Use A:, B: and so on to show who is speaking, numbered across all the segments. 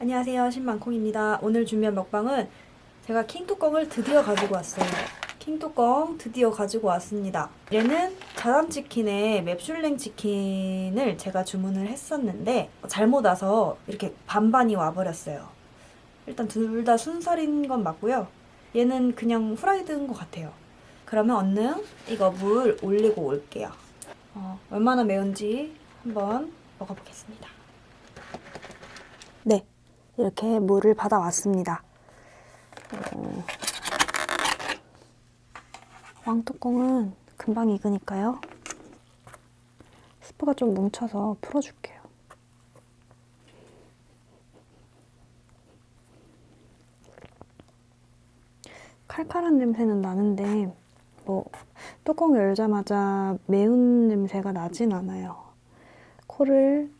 A: 안녕하세요. 신만콩입니다. 오늘 준비한 먹방은 제가 킹뚜껑을 드디어 가지고 왔어요. 킹뚜껑 드디어 가지고 왔습니다. 얘는 자담치킨에 맵슐랭 치킨을 제가 주문을 했었는데 잘못 와서 이렇게 반반이 와버렸어요. 일단 둘 다 순살인 건 맞고요. 얘는 그냥 후라이드인 것 같아요. 그러면 얼른 이거 물 올리고 올게요. 어, 얼마나 매운지 한번 먹어보겠습니다. 네 이렇게 물을 받아왔습니다. 어, 왕뚜껑은 금방 익으니까요. 스프가 좀 뭉쳐서 풀어줄게요. 칼칼한 냄새는 나는데 뭐 뚜껑 열자마자 매운 냄새가 나진 않아요. 코를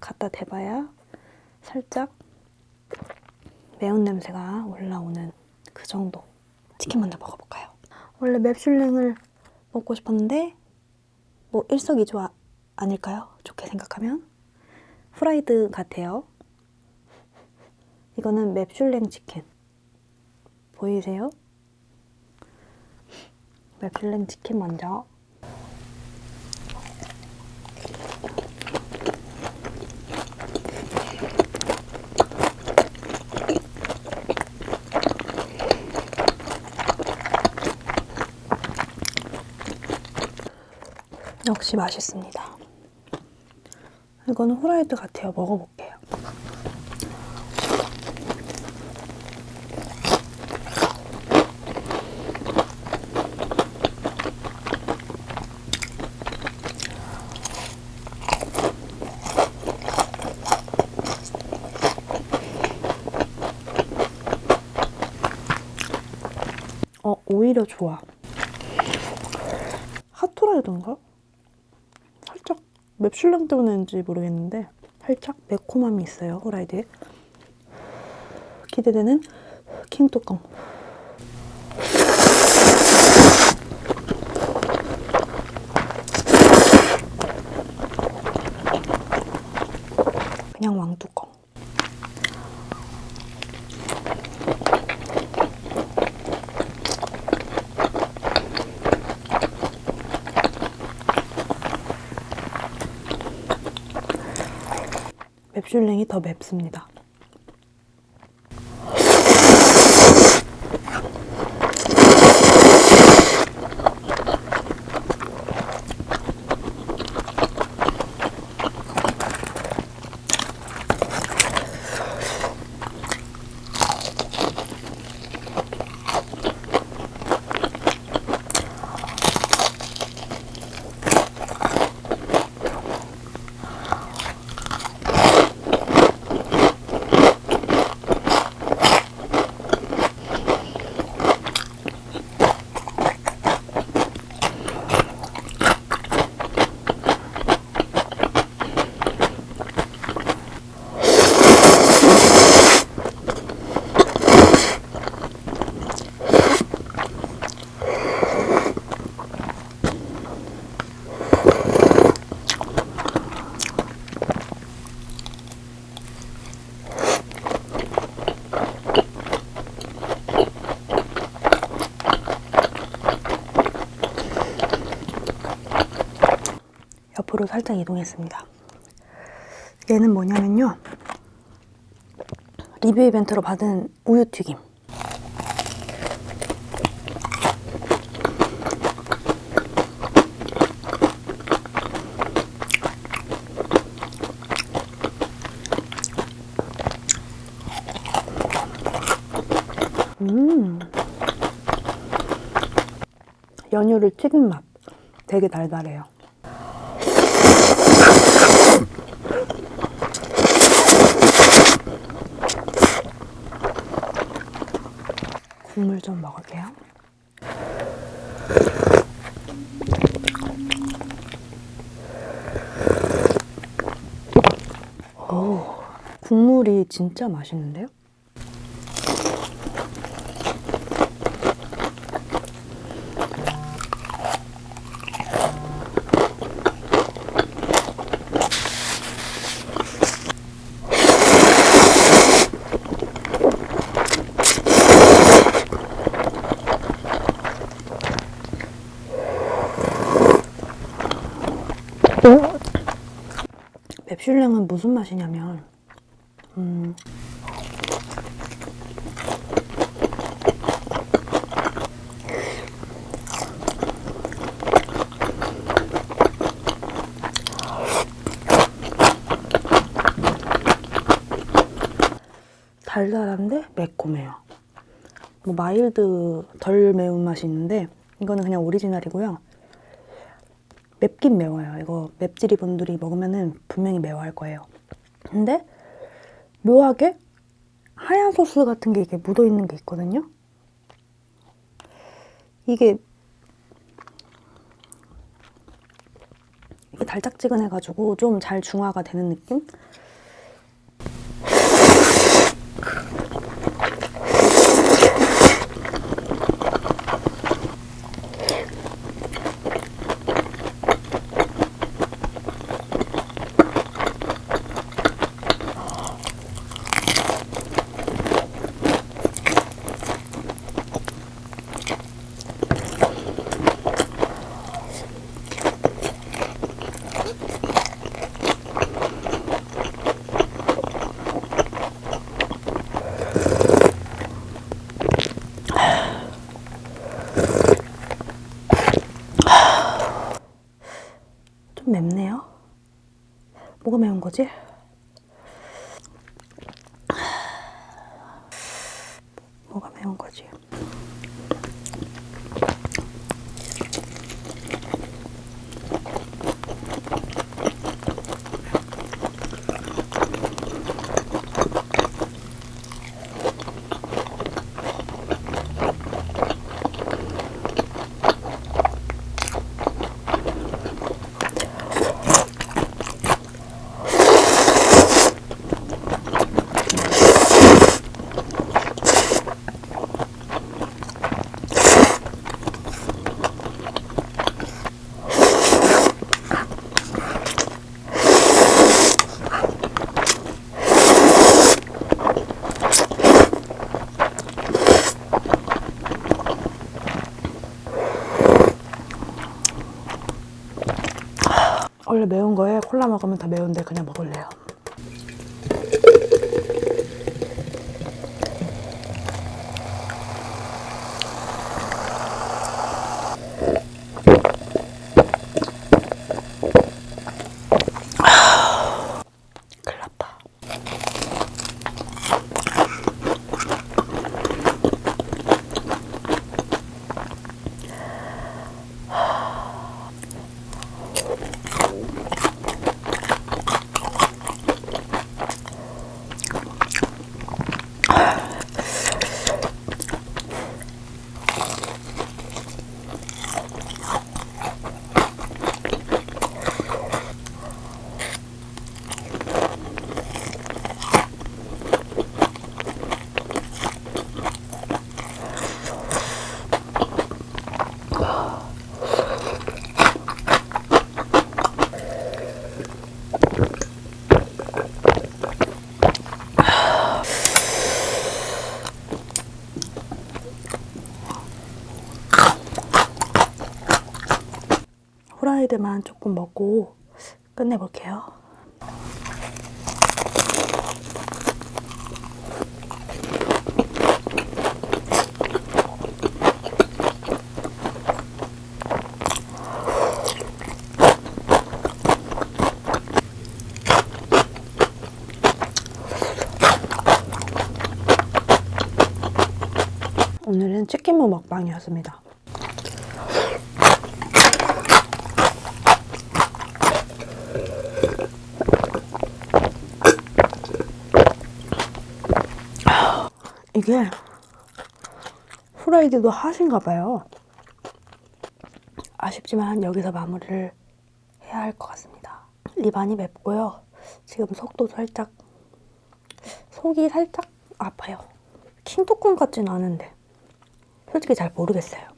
A: 갖다 대봐야 살짝 매운 냄새가 올라오는 그 정도 치킨 먼저 먹어볼까요? 원래 맵슐랭을 먹고 싶었는데 뭐 일석이조 아, 아닐까요? 좋게 생각하면 프라이드 같아요 이거는 맵슐랭 치킨 보이세요? 맵슐랭 치킨 먼저 역시 맛있습니다. 이거는 후라이드 같아요. 먹어볼게요. 어, 오히려 좋아. 핫토라이드인가? 맵슐랭 때문인지 모르겠는데 살짝 매콤함이 있어요 후라이드에. 기대되는 킹 뚜껑. 그냥 왕뚜껑 맵슐랭이 더 맵습니다. 옆으로 살짝 이동했습니다. 얘는 뭐냐면요. 리뷰 이벤트로 받은 우유튀김. 음. 연유를 튀긴 맛. 되게 달달해요. 국물 좀 먹을게요. 오, 국물이 진짜 맛있는데요? 맵슐랭은 무슨 맛이냐면 음, 달달한데 매콤해요. 뭐 mild 덜 매운 맛이 있는데 이거는 그냥 오리지널이고요. 맵긴 매워요. 이거 맵찔이 분들이 먹으면은 분명히 매워할 거예요. 근데 묘하게 하얀 소스 같은 게 이게 묻어 있는 게 있거든요. 이게 이게 달짝지근해가지고 좀 잘 중화가 되는 느낌? 좀 맵네요. 뭐가 매운 거지? 뭐가 매운 거지? 원래 매운 거에 콜라 먹으면 더 매운데 그냥 먹을래요. 후라이드만 조금 먹고 끝내볼게요. 오늘은 치킨무 먹방이었습니다. 이게 후라이드도 하신가 봐요. 아쉽지만 여기서 마무리를 해야 할 것 같습니다. 입안이 맵고요. 지금 속도 살짝 속이 살짝 아파요. 킹토콘 같진 않은데 솔직히 잘 모르겠어요.